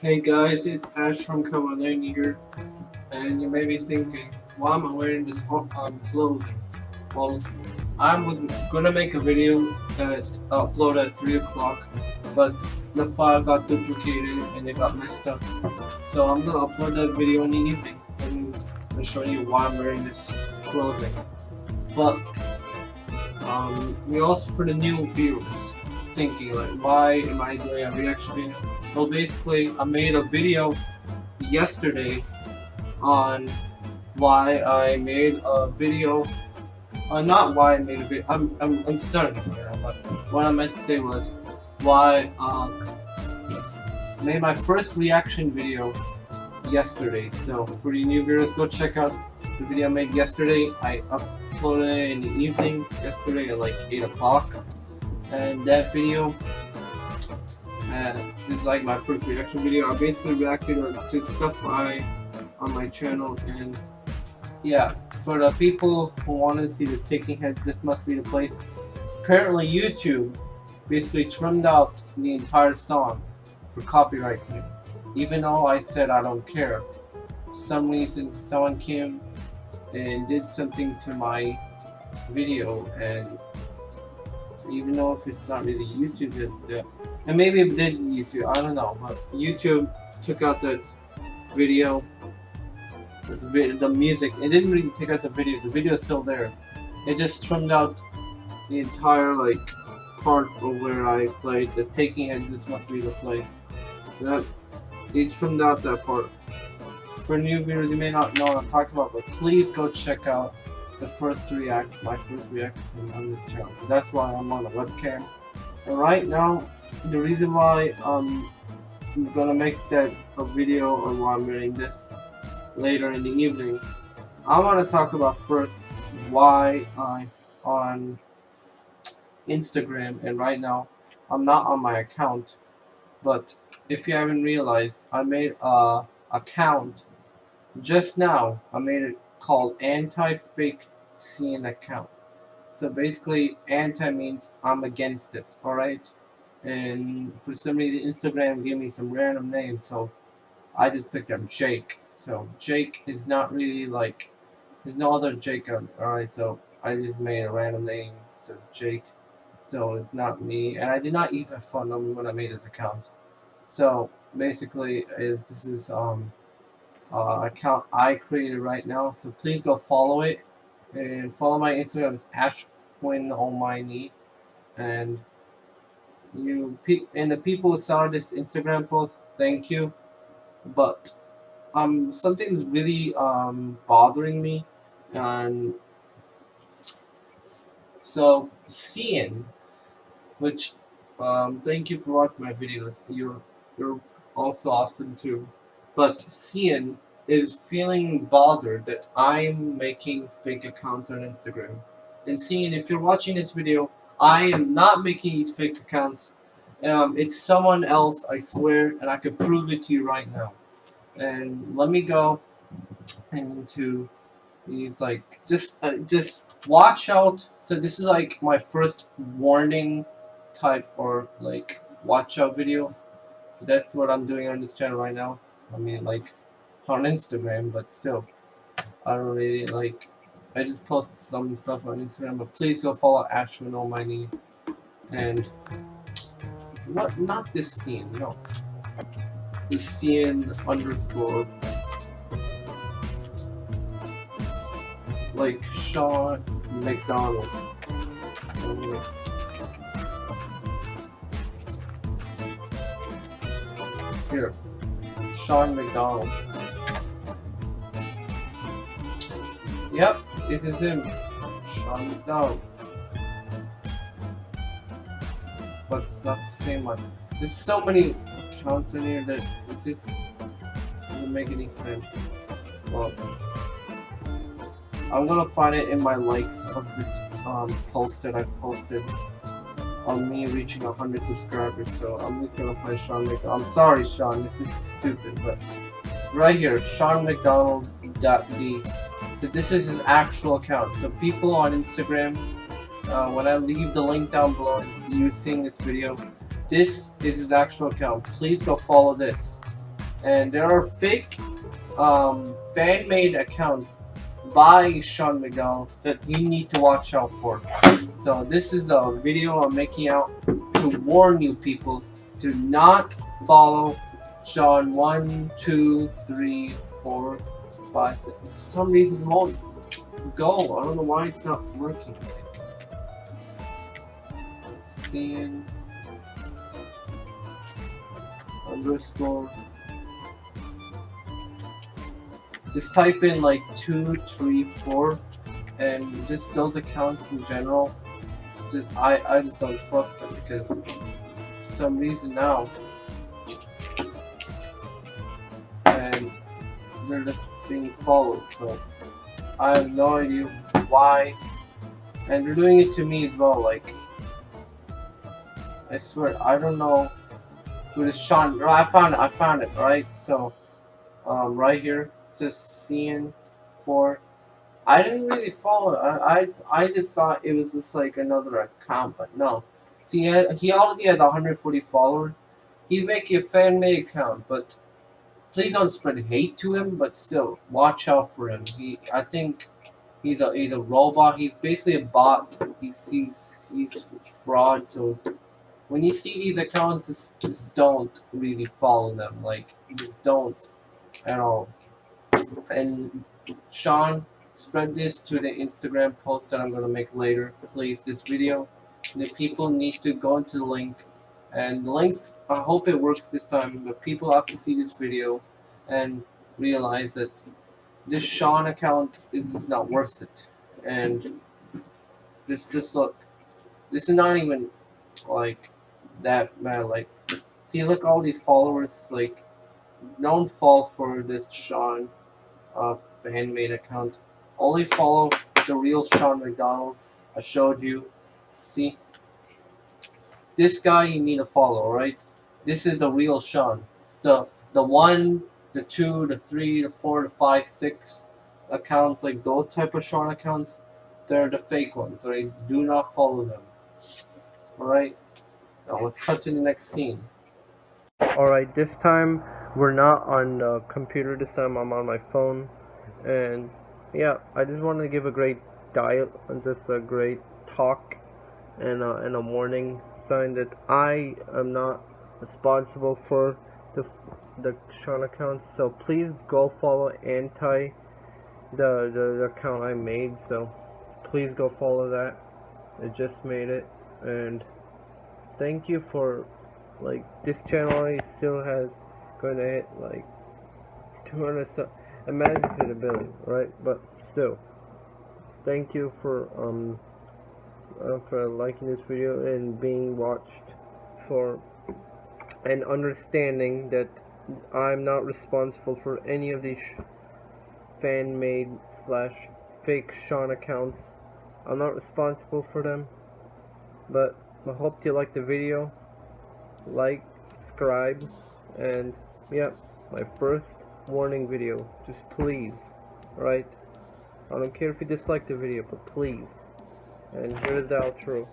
Hey guys, it's Ash from Kamalane here, and you may be thinking, why am I wearing this hot um, clothing? Well, I was gonna make a video that I upload at 3 o'clock, but the file got duplicated and it got messed up. So I'm gonna upload that video in the evening and show you why I'm wearing this clothing. But um, we also for the new viewers thinking like why am I doing a reaction video? Well basically I made a video yesterday on why I made a video uh, not why I made a video I'm, I'm, I'm starting right now but what I meant to say was why um, made my first reaction video yesterday so for the new viewers go check out the video I made yesterday I uploaded in the evening yesterday at like 8 o'clock. And that video uh, is like my first reaction video. I basically reacted to stuff I on my channel and yeah for the people who want to see the Talking Heads this must be the place apparently YouTube basically trimmed out the entire song for copyright. Claim even though I said I don't care for some reason someone came and did something to my video. And even though if it's not really YouTube did that and maybe it did YouTube I don't know. But YouTube took out that video the music. It didn't really take out the video. The video is still there. It just trimmed out the entire like part of where I played. The Talking Heads this must be the place. That they trimmed out that part for new viewers, you may not know what I'm talking about, but please go check out the first react, my first reaction on this channel. So that's why I'm on a webcam. And right now, the reason why um, I'm gonna make that a video on why I'm wearing this later in the evening, I want to talk about first why I'm on Instagram and right now I'm not on my account but if you haven't realized I made a account just now, I made it called anti-fake CN account. So basically, anti means I'm against it, alright? And for some reason, Instagram gave me some random name, so I just picked up Jake. So Jake is not really like, there's no other Jake alright? So I just made a random name, so Jake. So it's not me, and I did not use my phone number when I made this account. So basically, is this is um uh, account I created right now. So please go follow it and follow my Instagram. It's Almighty and you and the people who saw this Instagram post. Thank you, but um something's really um bothering me and so seeing which um thank you for watching my videos you're you're also awesome too but Cian is feeling bothered that I'm making fake accounts on Instagram. And Cian, if you're watching this video, I am not making these fake accounts. Um, it's someone else, I swear, and I could prove it to you right now. And let me go into these, like, just, uh, just watch out. So this is like my first warning type or like watch out video. So that's what I'm doing on this channel right now. I mean, like, on Instagram, but still, I don't really, like, I just post some stuff on Instagram, but please go follow Ashwin Almighty, and, not, not this scene, no, this scene underscore, like, Sean McDonald, here. Sean McDonald. Yep, this is him. Sean McDonald. But it's not the same one. There's so many accounts in here that it just doesn't make any sense. Well, I'm gonna find it in my likes of this um, post that I posted on me reaching 100 subscribers, so I'm just gonna find Sean McDonald. I'm sorry, Sean, this is stupid, but right here, Sean McDonald.d. So this is his actual account. So people on Instagram uh, when I leave the link down below and see you seeing this video, this is his actual account. Please go follow this. And there are fake um, fan-made accounts by Sean McDonald that you need to watch out for. So this is a video I'm making out to warn you people to not follow Sean 1, 2, 3, 4, 5, 6. For some reason won't go. I don't know why it's not working. Seeing underscore just type in like two, three, four, and just those accounts in general. Just, I I just don't trust them because for some reason now, and they're just being followed. So I have no idea why, and they're doing it to me as well. Like I swear, I don't know who this Sean. I found it. I found it. Right. So um, right here says CN for I didn't really follow I, I I just thought it was just like another account but no. See he he already has 140 followers. He's making a fan made account but please don't spread hate to him but still watch out for him. He I think he's a he's a robot. He's basically a bot. He's he's he's fraud so when you see these accounts just just don't really follow them. Like just don't at all. And Sean, spread this to the Instagram post that I'm going to make later. Please, this video. The people need to go into the link. And the links, I hope it works this time, but people have to see this video and realize that this Sean account is not worth it. And just, just look. This is not even, like, that bad. Like, see, look all these followers, like, don't fall for this Sean uh, fan-made account. Only follow the real Sean McDonald. I showed you. See? This guy you need to follow, right? This is the real Sean. The the one, the two, the three, the four, the five, six accounts, like those type of Sean accounts, they're the fake ones, right? Do not follow them. Alright? Now let's cut to the next scene. Alright, this time we're not on the computer this time I'm on my phone. And yeah I just wanted to give a great dial and just a great talk and a, and a warning sign that I am not responsible for the the Sean account so please go follow anti the, the, the account I made. So please go follow that. I just made it. And thank you for like this channel still has going to hit like 200 so imagine if it a billion right? But still thank you for um uh, for liking this video and being watched for and understanding that I'm not responsible for any of these fan-made slash fake Sean accounts. I'm not responsible for them but I hope you like the video. Like subscribe and Yep, my first warning video. Just please, right? I don't care if you dislike the video, but please. And here's the outro.